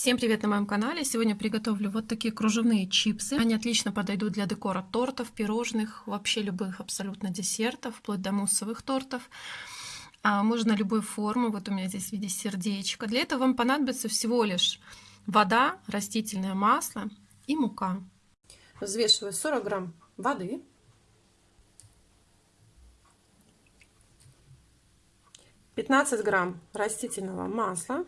Всем привет на моем канале! Сегодня приготовлю вот такие кружевные чипсы. Они отлично подойдут для декора тортов, пирожных, вообще любых абсолютно десертов, вплоть до муссовых тортов. А можно любой формы, вот у меня здесь в виде сердечка. Для этого вам понадобится всего лишь вода, растительное масло и мука. Взвешиваю 40 грамм воды. 15 грамм растительного масла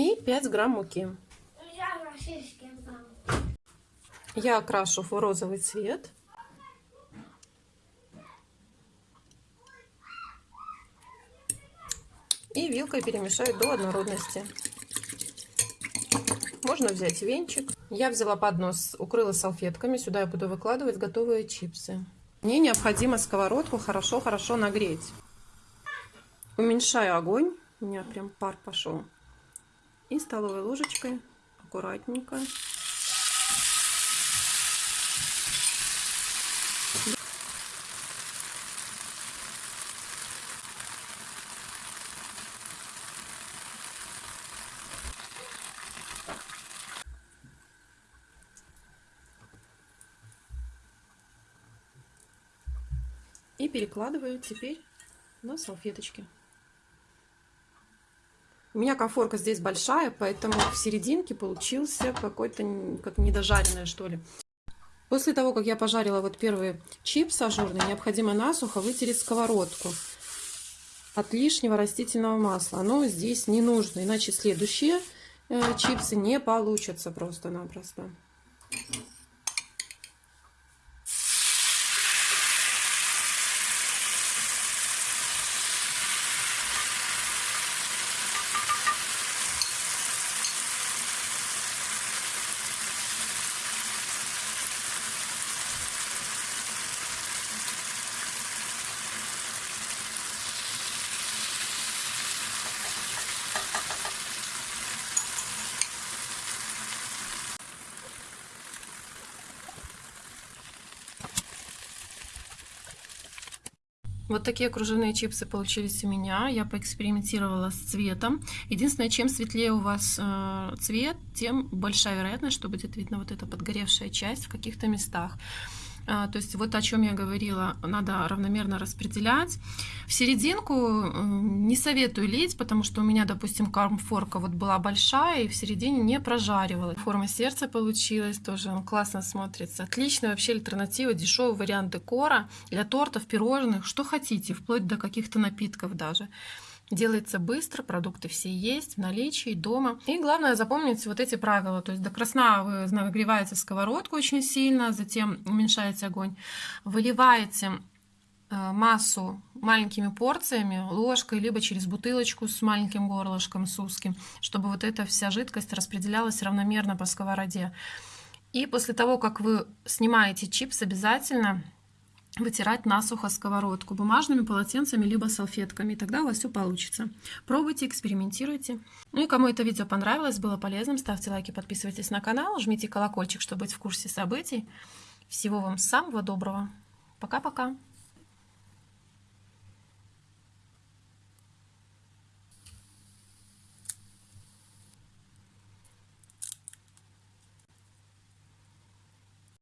и 5 грамм муки. Я окрашу в розовый цвет. И вилкой перемешаю до однородности. Можно взять венчик. Я взяла поднос, укрыла салфетками. Сюда я буду выкладывать готовые чипсы. Мне необходимо сковородку хорошо-хорошо нагреть. Уменьшаю огонь. У меня прям пар пошел и столовой ложечкой аккуратненько и перекладываю теперь на салфеточки. У меня конфорка здесь большая, поэтому в серединке получился какой-то как недожаренное, что ли. После того, как я пожарила вот первый чипс ажурный, необходимо насухо вытереть сковородку от лишнего растительного масла. Оно здесь не нужно, иначе следующие э, чипсы не получатся просто-напросто. Вот такие кружевные чипсы получились у меня. Я поэкспериментировала с цветом. Единственное, чем светлее у вас э, цвет, тем большая вероятность, что будет видно вот эта подгоревшая часть в каких-то местах. А, то есть вот о чем я говорила, надо равномерно распределять. В серединку не советую лить, потому что у меня, допустим, кармфорка вот была большая и в середине не прожаривала. Форма сердца получилась, тоже классно смотрится. Отличная вообще альтернатива, дешевый вариант декора для тортов, пирожных, что хотите, вплоть до каких-то напитков даже. Делается быстро, продукты все есть в наличии дома. И главное запомнить вот эти правила. То есть до красна вы нагреваете сковородку очень сильно, затем уменьшаете огонь, выливаете э, массу маленькими порциями, ложкой, либо через бутылочку с маленьким горлышком, с узким, чтобы вот эта вся жидкость распределялась равномерно по сковороде. И после того, как вы снимаете чипс, обязательно вытирать насухо сковородку бумажными полотенцами либо салфетками, тогда у вас все получится. Пробуйте, экспериментируйте. Ну и кому это видео понравилось, было полезным, ставьте лайки, подписывайтесь на канал, жмите колокольчик, чтобы быть в курсе событий. Всего вам самого доброго. Пока-пока.